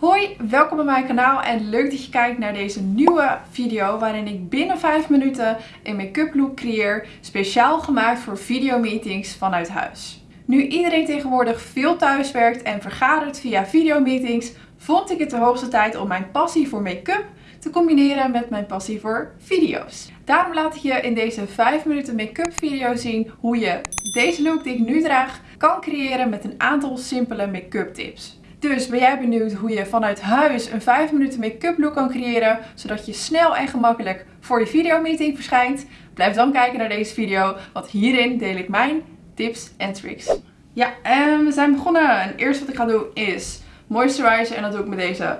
Hoi, welkom bij mijn kanaal en leuk dat je kijkt naar deze nieuwe video waarin ik binnen 5 minuten een make-up look creëer, speciaal gemaakt voor videomeetings vanuit huis. Nu iedereen tegenwoordig veel thuis werkt en vergadert via videomeetings, vond ik het de hoogste tijd om mijn passie voor make-up te combineren met mijn passie voor video's. Daarom laat ik je in deze 5 minuten make-up video zien hoe je deze look die ik nu draag kan creëren met een aantal simpele make-up tips. Dus ben jij benieuwd hoe je vanuit huis een 5 minuten make-up look kan creëren, zodat je snel en gemakkelijk voor je videomeeting verschijnt? Blijf dan kijken naar deze video, want hierin deel ik mijn tips en tricks. Ja, en we zijn begonnen. En eerst wat ik ga doen is moisturizer en dat doe ik met deze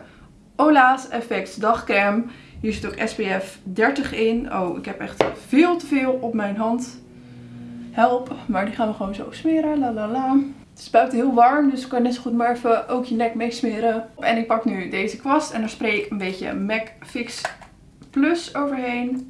Ola's Effects dagcreme. Hier zit ook SPF 30 in. Oh, ik heb echt veel te veel op mijn hand. Help, maar die gaan we gewoon zo smeren. La la la. Het is buiten heel warm, dus ik kan net zo goed maar even ook je nek meesmeren. En ik pak nu deze kwast en daar spray ik een beetje MAC Fix Plus overheen.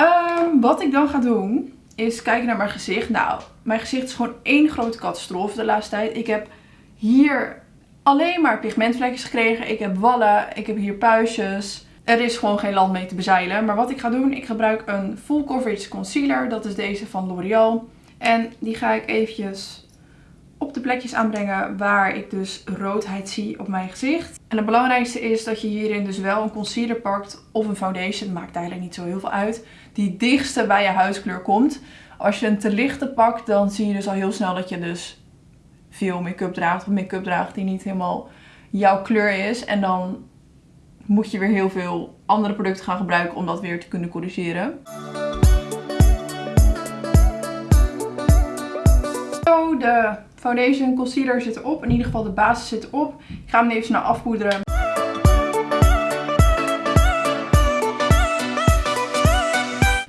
Um, wat ik dan ga doen, is kijken naar mijn gezicht. Nou, mijn gezicht is gewoon één grote catastrofe de laatste tijd. Ik heb hier alleen maar pigmentvlekjes gekregen. Ik heb wallen, ik heb hier puistjes. Er is gewoon geen land mee te bezeilen. Maar wat ik ga doen, ik gebruik een full coverage concealer. Dat is deze van L'Oreal. En die ga ik eventjes op de plekjes aanbrengen waar ik dus roodheid zie op mijn gezicht. En het belangrijkste is dat je hierin dus wel een concealer pakt of een foundation. Maakt eigenlijk niet zo heel veel uit. Die dichtste bij je huidskleur komt. Als je een te lichte pakt, dan zie je dus al heel snel dat je dus veel make-up draagt. Of make-up draagt die niet helemaal jouw kleur is. En dan moet je weer heel veel andere producten gaan gebruiken om dat weer te kunnen corrigeren. De foundation concealer zit erop. In ieder geval de basis zit erop. Ik ga hem even snel afpoederen.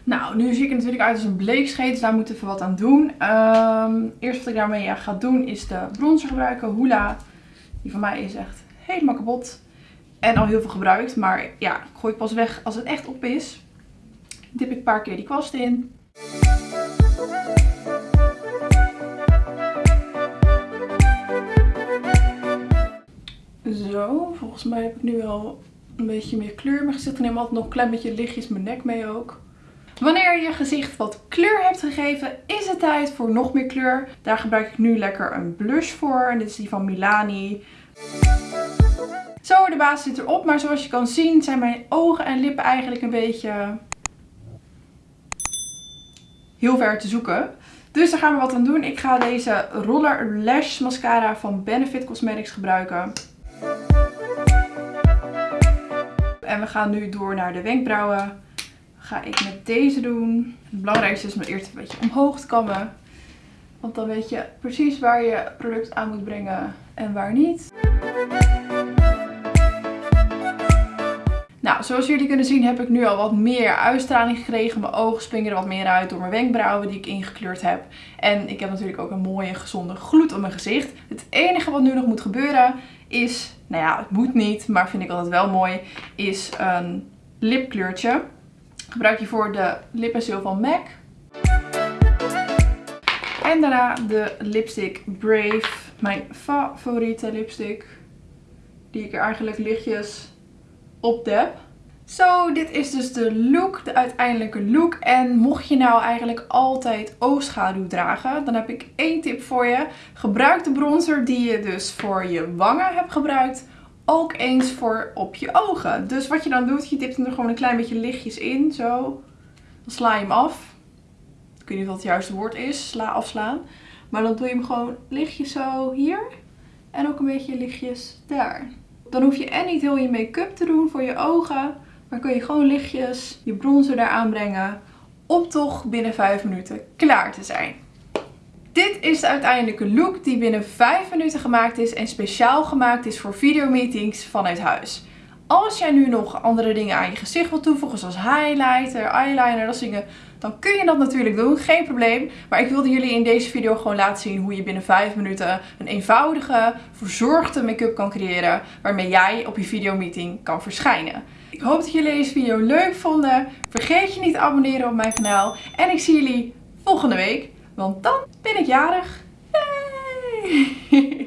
Nou, nu zie ik er natuurlijk uit als een bleekscheet, dus daar moet ik even wat aan doen. Um, eerst wat ik daarmee ga doen is de bronzer gebruiken. Hoola. Die van mij is echt helemaal kapot. En al heel veel gebruikt. Maar ja, gooi pas weg als het echt op is. Dip ik een paar keer die kwast in. Zo, volgens mij heb ik nu wel een beetje meer kleur. Mijn gezicht neem altijd nog een klein beetje lichtjes mijn nek mee ook. Wanneer je gezicht wat kleur hebt gegeven, is het tijd voor nog meer kleur. Daar gebruik ik nu lekker een blush voor. En dit is die van Milani. Zo, de basis zit erop. Maar zoals je kan zien zijn mijn ogen en lippen eigenlijk een beetje heel ver te zoeken. Dus daar gaan we wat aan doen. Ik ga deze Roller Lash Mascara van Benefit Cosmetics gebruiken. En we gaan nu door naar de wenkbrauwen. Ga ik met deze doen. Het belangrijkste is om eerst een beetje omhoog te kammen. Want dan weet je precies waar je product aan moet brengen en waar niet. Zoals jullie kunnen zien heb ik nu al wat meer uitstraling gekregen. Mijn ogen springen er wat meer uit door mijn wenkbrauwen die ik ingekleurd heb. En ik heb natuurlijk ook een mooie gezonde gloed op mijn gezicht. Het enige wat nu nog moet gebeuren is, nou ja, het moet niet, maar vind ik altijd wel mooi, is een lipkleurtje. Gebruik je voor de lippensil van MAC. En daarna de lipstick Brave, mijn favoriete lipstick. Die ik er eigenlijk lichtjes op dep. Zo, dit is dus de look, de uiteindelijke look. En mocht je nou eigenlijk altijd oogschaduw dragen, dan heb ik één tip voor je. Gebruik de bronzer die je dus voor je wangen hebt gebruikt, ook eens voor op je ogen. Dus wat je dan doet, je dipt hem er gewoon een klein beetje lichtjes in, zo. Dan sla je hem af. Ik weet niet wat het juiste woord is, sla afslaan. Maar dan doe je hem gewoon lichtjes zo hier. En ook een beetje lichtjes daar. Dan hoef je en niet heel je make-up te doen voor je ogen. Maar kun je gewoon lichtjes je bronzer daar aanbrengen. Om toch binnen 5 minuten klaar te zijn. Dit is de uiteindelijke look die binnen 5 minuten gemaakt is en speciaal gemaakt is voor videomeetings vanuit huis. Als jij nu nog andere dingen aan je gezicht wilt toevoegen, zoals highlighter, eyeliner, dat dingen, dan kun je dat natuurlijk doen, geen probleem. Maar ik wilde jullie in deze video gewoon laten zien hoe je binnen 5 minuten een eenvoudige, verzorgde make-up kan creëren, waarmee jij op je videomeeting kan verschijnen. Ik hoop dat jullie deze video leuk vonden. Vergeet je niet te abonneren op mijn kanaal. En ik zie jullie volgende week, want dan ben ik jarig. Yay!